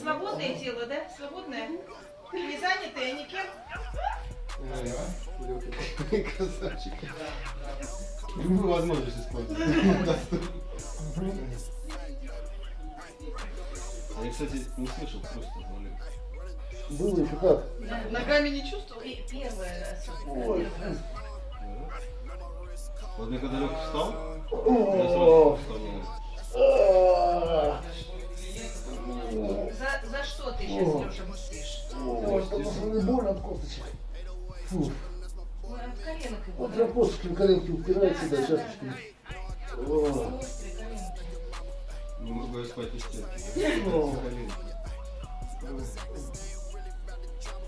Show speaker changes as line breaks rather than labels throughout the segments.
свободное тело, да? Свободное? Не занятое никем?
Ай, Красавчик. Любую возможность использовать. А Я, кстати, не слышал просто Олег.
Было еще как?
Ногами не чувствовал?
И первое
Ой.
особенно. первое.
Вот мне когда Лёха встал, я сразу
а,
За, за что ты сейчас,
О.
Леша, мстишь?
Ой, потому что мне больно от косточек. Фу.
Ой, от коленок его.
Вот косточки в коленки упираются, да,
коленки.
Не могу я спать из стенки.
О.
Колени.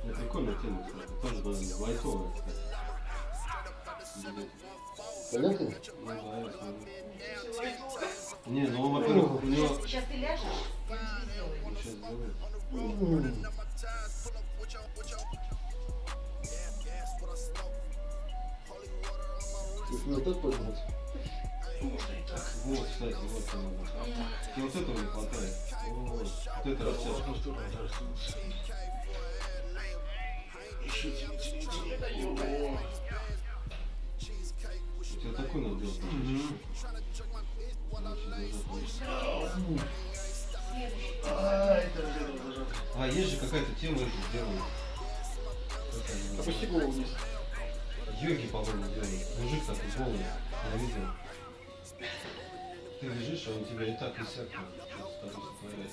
Я прикольная тема, кстати. Тоже довольно лайтовая, кстати. Ну да, смотрю. Не, ну, во-первых, у него...
Сейчас, ты ляжешь, сделаю.
Сейчас.
М. Если вот так поднять.
Вот, кстати, вот надо. Тебе вот этого не хватает. Вот, вот это растяжка. А, есть же какая-то тема, это делают.
Опусти голову вниз.
Йоги, по-моему, делают. Мужик такой голый, я видел. Ты лежишь, а он тебя и так, и сяк. Сотворяет.